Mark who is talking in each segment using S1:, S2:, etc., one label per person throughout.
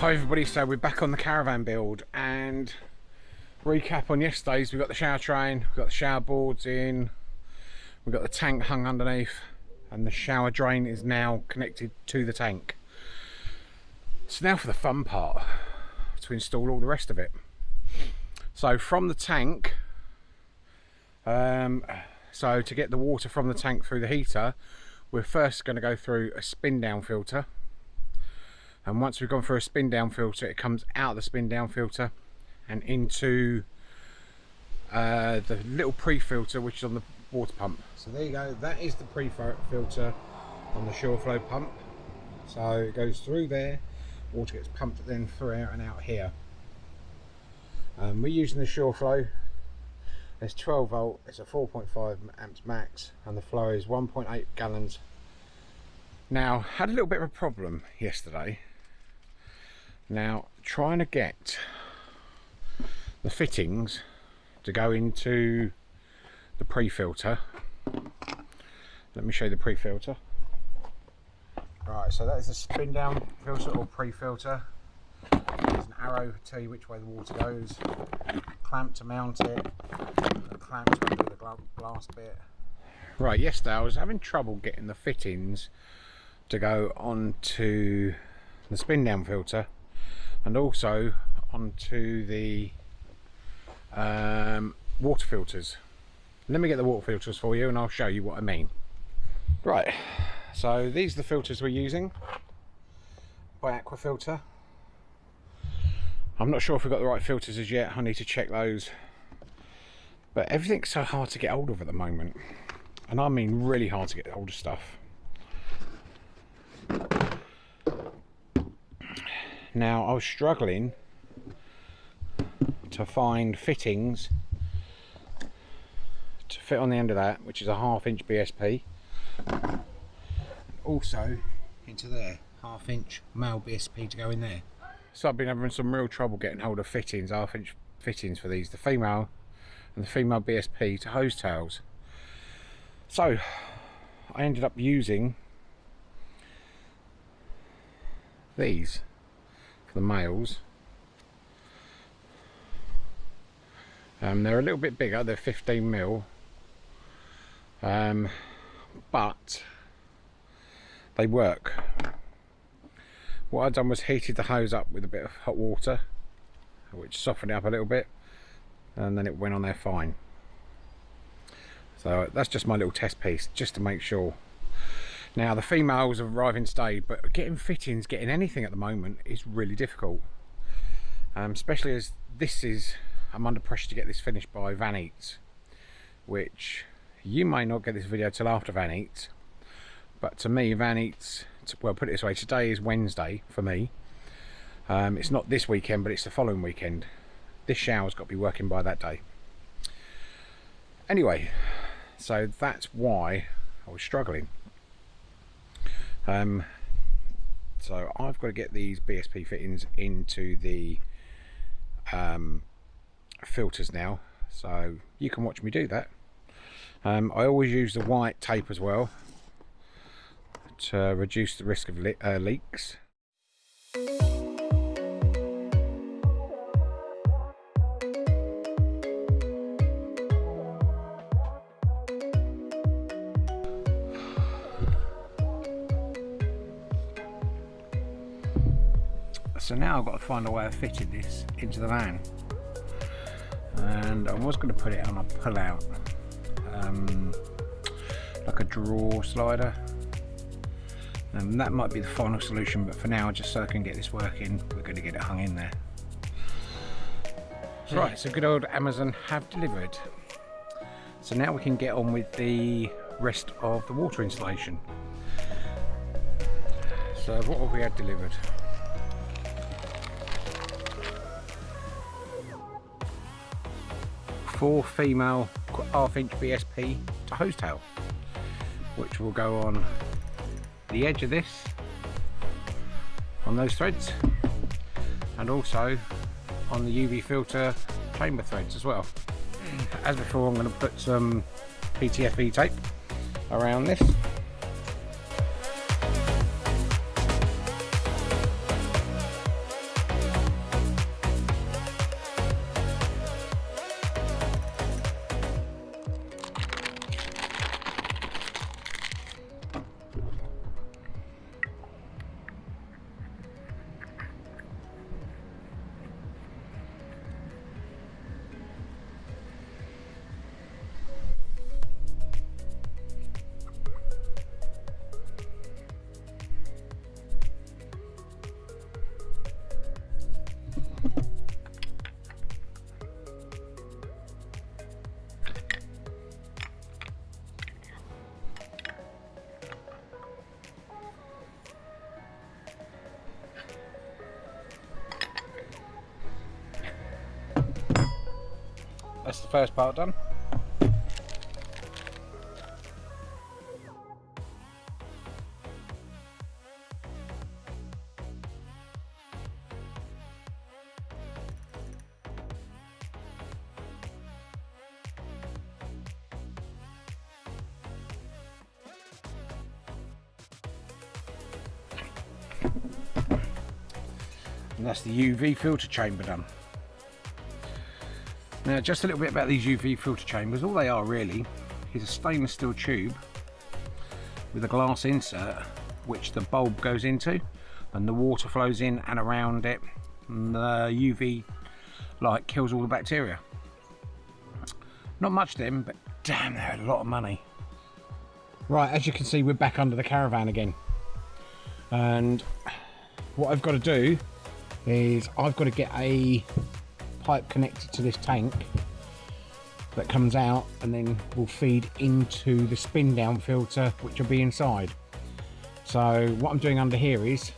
S1: Hi everybody, so we're back on the caravan build and recap on yesterday's, we've got the shower train, we've got the shower boards in, we've got the tank hung underneath and the shower drain is now connected to the tank. So now for the fun part, to install all the rest of it. So from the tank, um, so to get the water from the tank through the heater, we're first going to go through a spin down filter and once we've gone through a spin down filter it comes out of the spin down filter and into uh, the little pre-filter which is on the water pump. So there you go. That is the pre-filter on the Shurflo pump. So it goes through there. Water gets pumped then through out and out here. Um, we're using the Shurflo it's 12 volt. It's a 4.5 amps max and the flow is 1.8 gallons. Now had a little bit of a problem yesterday now trying to get the fittings to go into the pre-filter. Let me show you the pre-filter. Right so that is a spin down filter or pre-filter. There's an arrow to tell you which way the water goes. Clamp to mount it. A clamp to the glass bit. Right yesterday I was having trouble getting the fittings to go onto the spin down filter and also onto the um, water filters. Let me get the water filters for you and I'll show you what I mean. Right, so these are the filters we're using by Aquafilter. I'm not sure if we've got the right filters as yet, I need to check those. But everything's so hard to get hold of at the moment. And I mean really hard to get hold of stuff. Now I was struggling to find fittings to fit on the end of that, which is a half inch BSP. Also into there, half inch male BSP to go in there. So I've been having some real trouble getting hold of fittings, half inch fittings for these, the female and the female BSP to hose tails. So I ended up using these for the males. Um, they're a little bit bigger, they're 15 mil, um, but they work. What I've done was heated the hose up with a bit of hot water, which softened it up a little bit, and then it went on there fine. So that's just my little test piece, just to make sure now the females have arrived in state, but getting fittings, getting anything at the moment is really difficult. Um, especially as this is, I'm under pressure to get this finished by Van Eats, which you may not get this video till after Van Eats, but to me Van Eats, well put it this way, today is Wednesday for me. Um, it's not this weekend, but it's the following weekend. This shower's got to be working by that day. Anyway, so that's why I was struggling. Um, so I've got to get these BSP fittings into the um, filters now. So you can watch me do that. Um, I always use the white tape as well to reduce the risk of le uh, leaks so now I've got to find a way of fitting this into the van. And I was going to put it on a pull out um, like a drawer slider. And that might be the final solution but for now just so I can get this working we're going to get it hung in there. Right so good old Amazon have delivered. So now we can get on with the rest of the water installation. So what have we had delivered four female half inch BSP to hose tail which will go on the edge of this on those threads and also on the UV filter chamber threads as well. As before I'm going to put some PTFE tape around this first part done. and that's the UV filter chamber done. Now just a little bit about these UV filter chambers, all they are really is a stainless steel tube with a glass insert which the bulb goes into and the water flows in and around it and the UV light kills all the bacteria. Not much then, but damn they're a lot of money. Right as you can see we're back under the caravan again and what I've got to do is I've got to get a pipe connected to this tank that comes out and then will feed into the spin down filter which will be inside. So what I'm doing under here is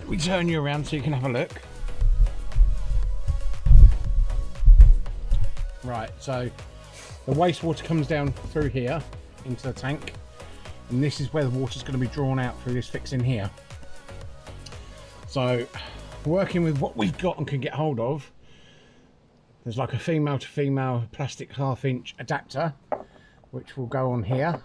S1: let me turn you around so you can have a look. Right so the wastewater comes down through here into the tank and this is where the water is going to be drawn out through this fixing here. So working with what we've got and can get hold of there's like a female to female plastic half inch adapter which will go on here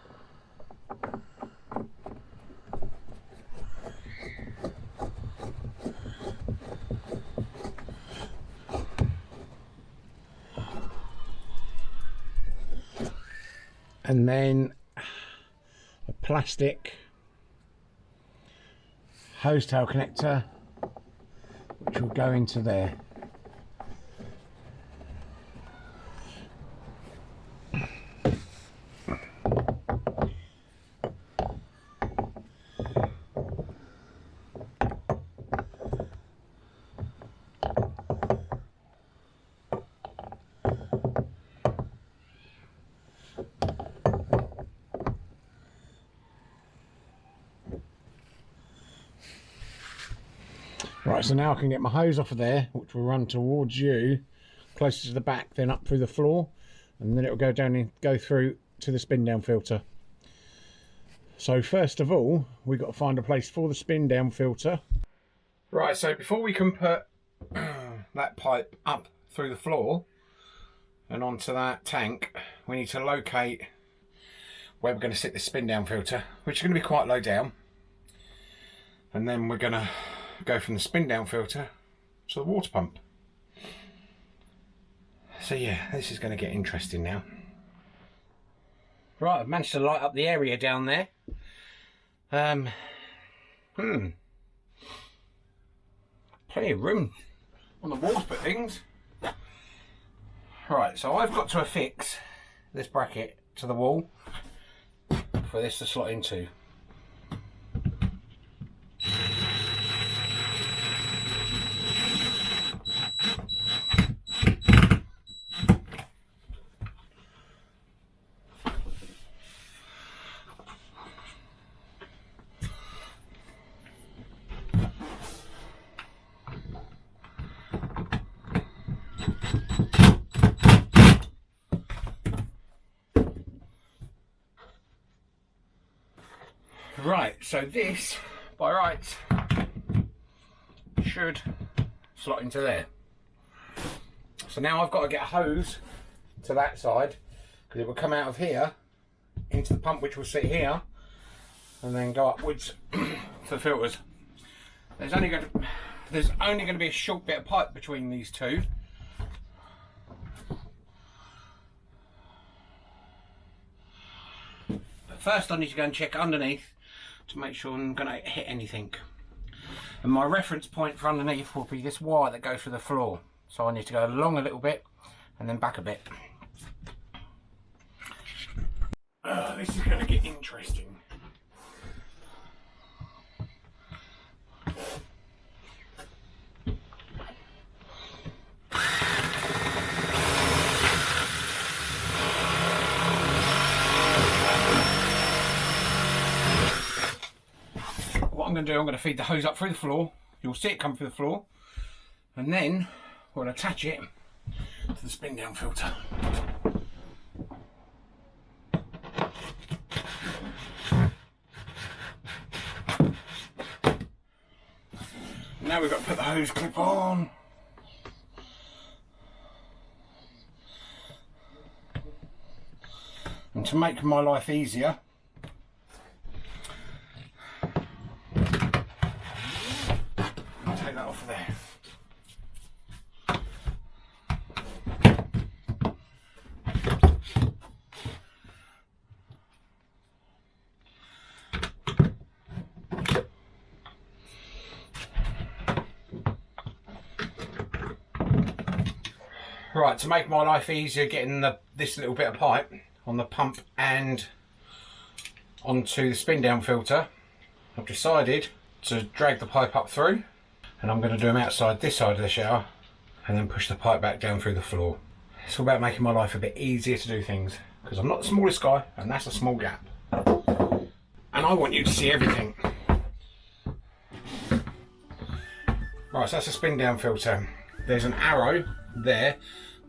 S1: and then a plastic hose tail connector which will go into there. Right, so now I can get my hose off of there, which will run towards you, closer to the back, then up through the floor, and then it will go down and go through to the spin down filter. So first of all, we've got to find a place for the spin down filter. Right, so before we can put that pipe up through the floor and onto that tank, we need to locate where we're going to sit the spin down filter, which is going to be quite low down. And then we're going to go from the spin down filter to the water pump. So yeah, this is going to get interesting now. Right, I've managed to light up the area down there. Um, hmm. Plenty of room on the walls for things. Right, so I've got to affix this bracket to the wall for this to slot into. Right, so this, by rights, should slot into there. So now I've got to get a hose to that side because it will come out of here into the pump which will sit here and then go upwards to the filters. There's only going to, there's only going to be a short bit of pipe between these two. But first I need to go and check underneath to make sure I'm going to hit anything. And my reference point for underneath will be this wire that goes through the floor. So I need to go along a little bit and then back a bit. Uh, this is going to get interesting. I'm going to do, I'm going to feed the hose up through the floor. You'll see it come through the floor. And then we'll attach it to the spin down filter. Now we've got to put the hose clip on. And to make my life easier, I'll take that off of there. Right, to make my life easier getting the, this little bit of pipe on the pump and onto the spin down filter, I've decided to drag the pipe up through and I'm going to do them outside this side of the shower and then push the pipe back down through the floor. It's all about making my life a bit easier to do things because I'm not the smallest guy and that's a small gap. And I want you to see everything. Right, so that's a spin down filter. There's an arrow there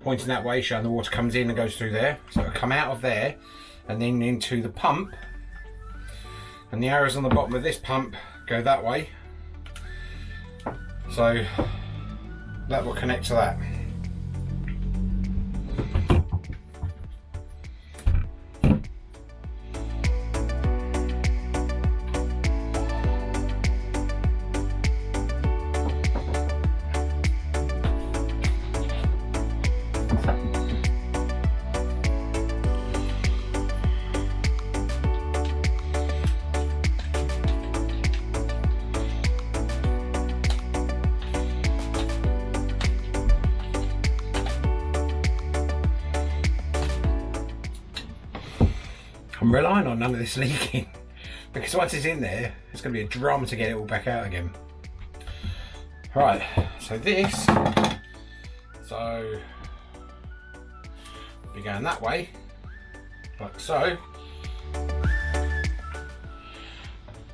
S1: pointing that way showing the water comes in and goes through there. So it'll come out of there and then into the pump. And the arrows on the bottom of this pump go that way. So that will connect to that I'm relying on none of this leaking. Because once it's in there it's going to be a drum to get it all back out again. Right so this so be going that way like so.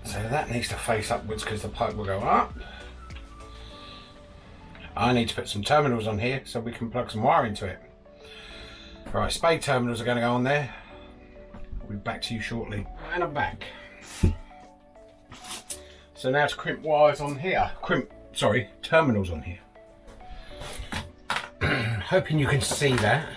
S1: So that needs to face upwards because the pipe will go up. I need to put some terminals on here so we can plug some wire into it. Right spade terminals are going to go on there I'll be back to you shortly. And I'm back. So now to crimp wires on here. Crimp, sorry, terminals on here. Hoping you can see that.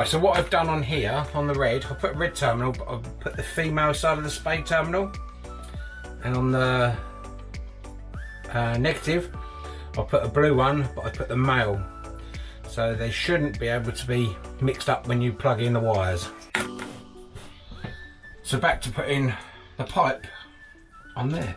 S1: Right, so what I've done on here, on the red, I've put a red terminal, but I've put the female side of the spade terminal. And on the uh, negative, I'll put a blue one, but I put the male. So they shouldn't be able to be mixed up when you plug in the wires. So back to putting the pipe on there.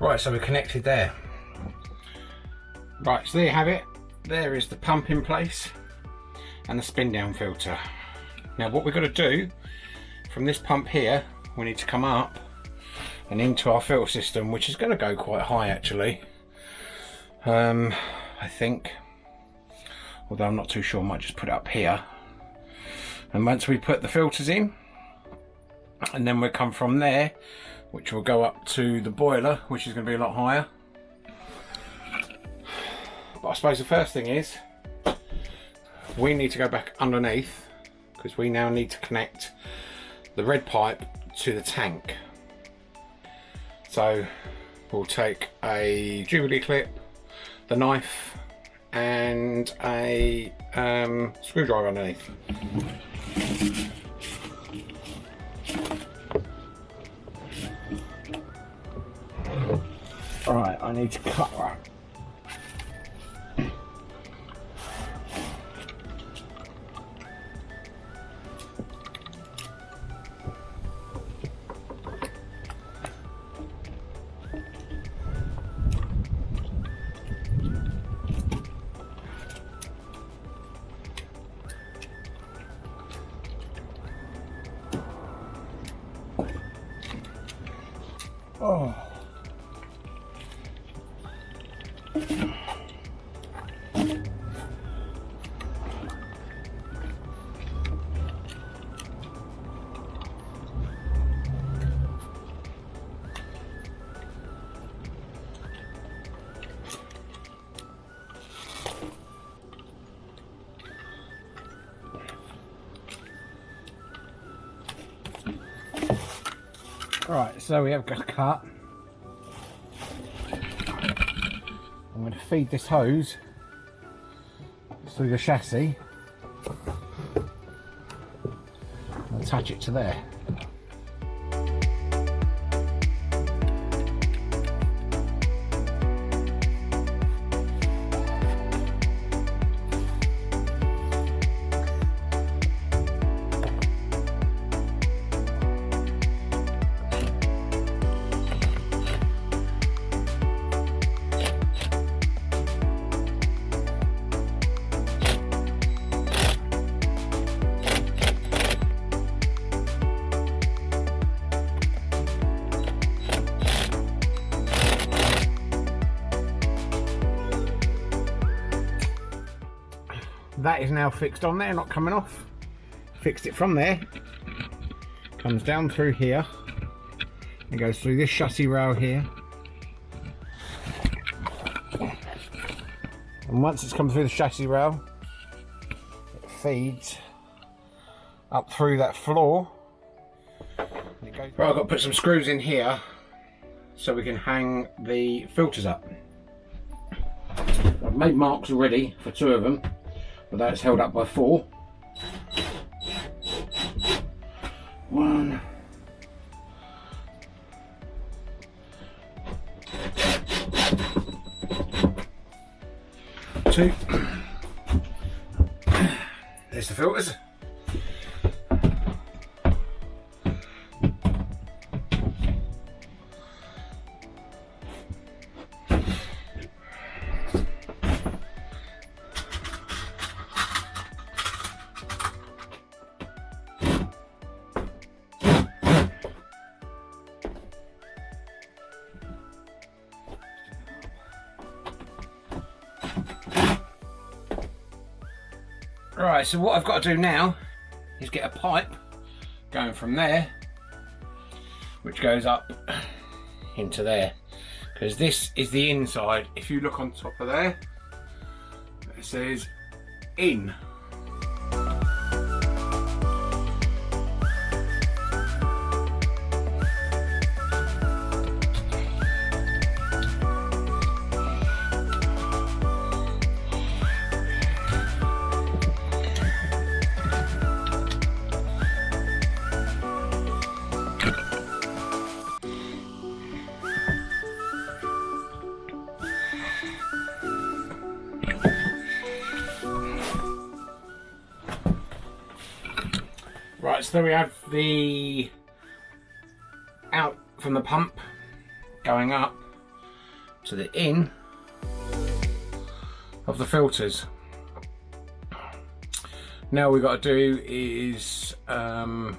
S1: Right, so we're connected there. Right, so there you have it. There is the pump in place and the spin down filter. Now what we've got to do from this pump here, we need to come up and into our filter system, which is going to go quite high actually. Um, I think, although I'm not too sure, I might just put it up here. And once we put the filters in, and then we'll come from there which will go up to the boiler which is going to be a lot higher. But I suppose the first thing is we need to go back underneath because we now need to connect the red pipe to the tank. So we'll take a jubilee clip the knife and a um, screwdriver underneath Right, I Right, so we have got a cut. I'm going to feed this hose through the chassis and attach it to there. That is now fixed on there not coming off. Fixed it from there. Comes down through here. And goes through this chassis rail here. And once it's come through the chassis rail it feeds up through that floor. Right, I've got to put some screws in here so we can hang the filters up. I've made marks already for two of them but that's held up by four. One. Two. There's the filters. Right, so what I've got to do now is get a pipe going from there, which goes up into there. Because this is the inside. If you look on top of there, it says in. So we have the out from the pump going up to the in of the filters. Now we've got to do is um,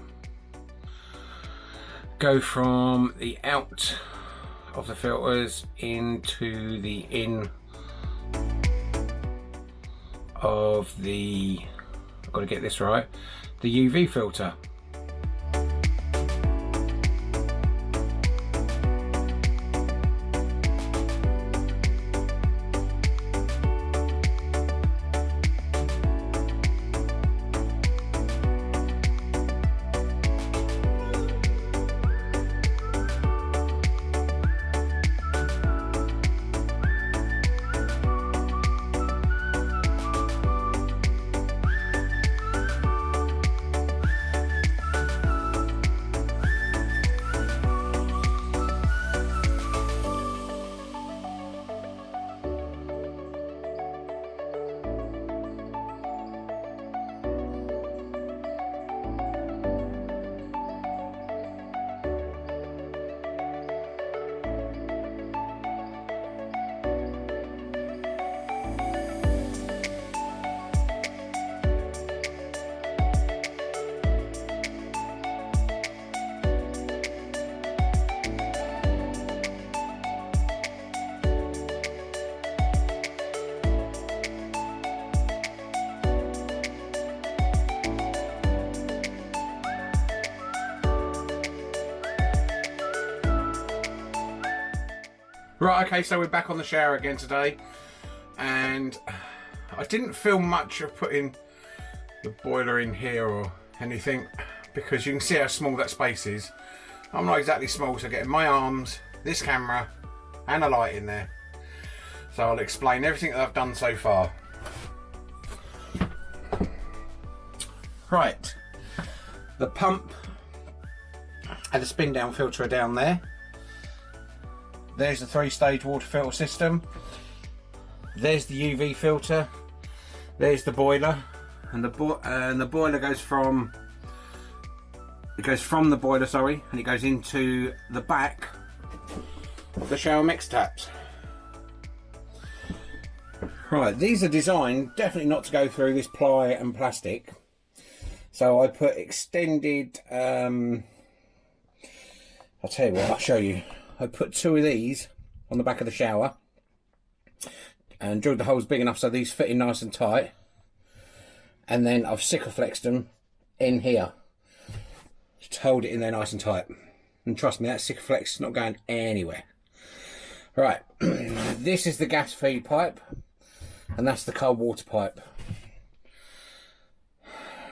S1: go from the out of the filters into the in of the I've got to get this right the UV filter Right, okay, so we're back on the shower again today. And I didn't feel much of putting the boiler in here or anything because you can see how small that space is. I'm not exactly small, so getting my arms, this camera, and a light in there. So I'll explain everything that I've done so far. Right, the pump and the spin down filter down there. There's the three stage water filter system. There's the UV filter. There's the boiler. And the, bo and the boiler goes from it goes from the boiler sorry and it goes into the back of the shower mix taps right these are designed definitely not to go through this ply and plastic so I put extended um, I'll tell you what I'll show you I put two of these on the back of the shower and drilled the holes big enough so these fit in nice and tight. And then I've Sikaflexed them in here. To hold it in there nice and tight. And trust me that Sikaflex is not going anywhere. Right this is the gas feed pipe and that's the cold water pipe.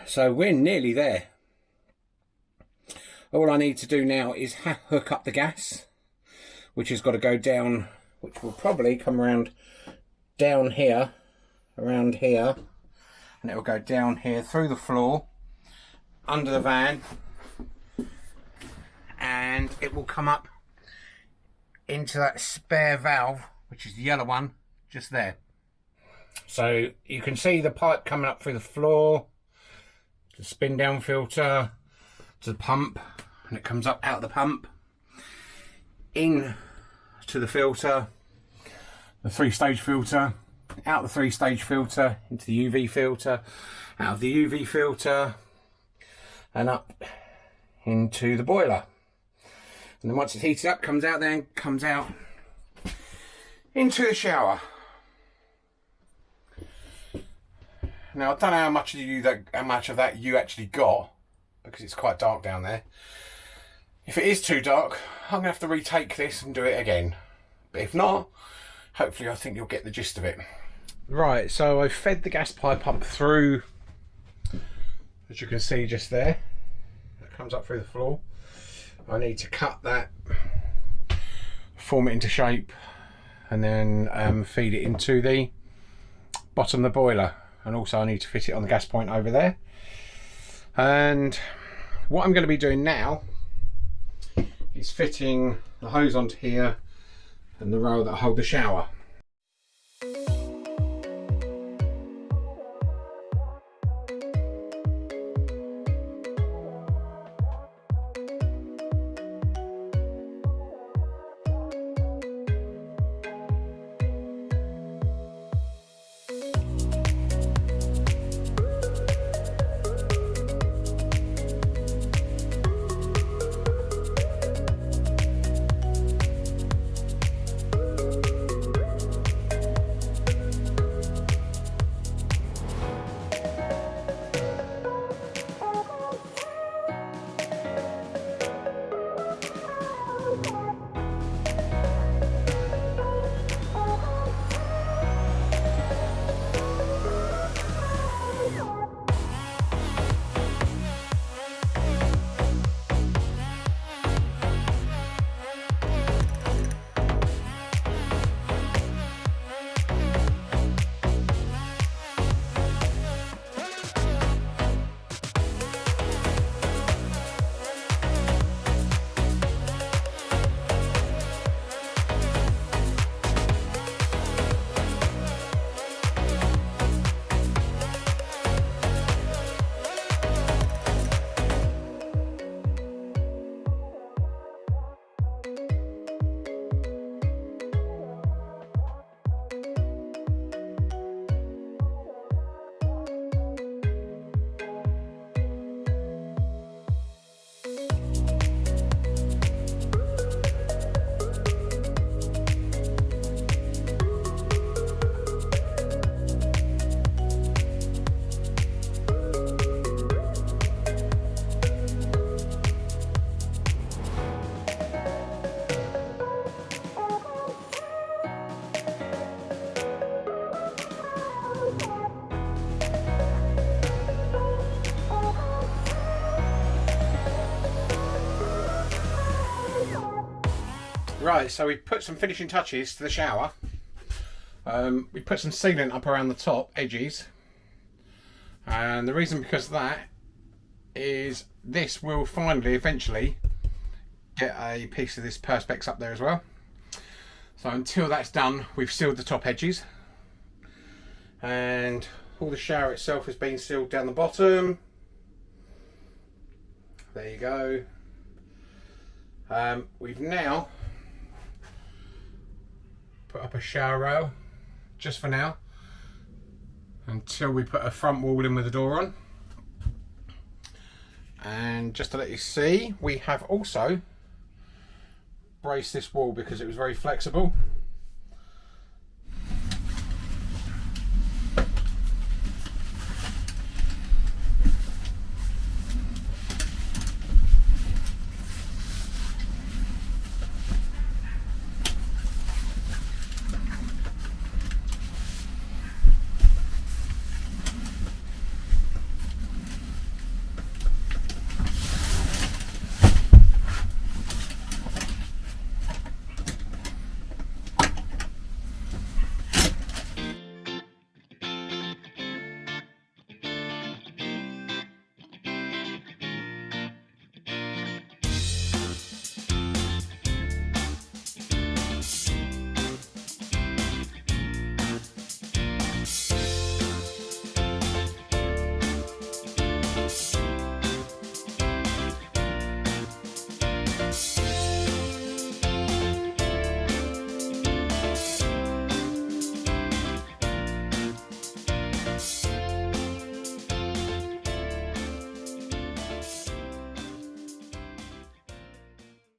S1: So we're nearly there. All I need to do now is hook up the gas which has got to go down, which will probably come around down here, around here, and it will go down here through the floor, under the van, and it will come up into that spare valve, which is the yellow one, just there. So you can see the pipe coming up through the floor, the spin down filter, to the pump, and it comes up out of the pump in to the filter, the three stage filter, out the three stage filter into the UV filter, out of the UV filter and up into the boiler. And then once it's heated up, comes out then, comes out into the shower. Now I don't know how much of you that how much of that you actually got because it's quite dark down there. If it is too dark, I'm going to have to retake this and do it again. But if not, hopefully I think you'll get the gist of it. Right, so I fed the gas pipe up through, as you can see just there. It comes up through the floor. I need to cut that, form it into shape, and then um, feed it into the bottom of the boiler. And also I need to fit it on the gas point over there. And what I'm going to be doing now is fitting the hose onto here and the rail that hold the shower. Right, so we put some finishing touches to the shower. Um, we put some sealant up around the top edges. And the reason because that is this will finally, eventually, get a piece of this perspex up there as well. So until that's done, we've sealed the top edges. And all the shower itself has been sealed down the bottom. There you go. Um, we've now put up a shower rail just for now until we put a front wall in with the door on. And just to let you see we have also braced this wall because it was very flexible